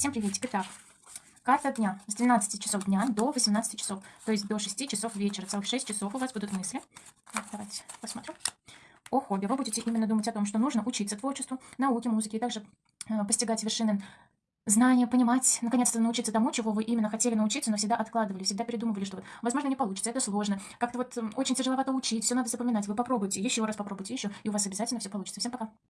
Всем приветик. Итак, карта дня с 12 часов дня до 18 часов, то есть до 6 часов вечера. Целых 6 часов у вас будут мысли. Так, давайте посмотрим. О хобби. Вы будете именно думать о том, что нужно учиться творчеству, науке, музыке, и также э, постигать вершины знания, понимать, наконец-то научиться тому, чего вы именно хотели научиться, но всегда откладывали, всегда передумывали, что, возможно, не получится, это сложно, как-то вот очень тяжеловато учить, все надо запоминать. Вы попробуйте, еще раз попробуйте, еще, и у вас обязательно все получится. Всем пока!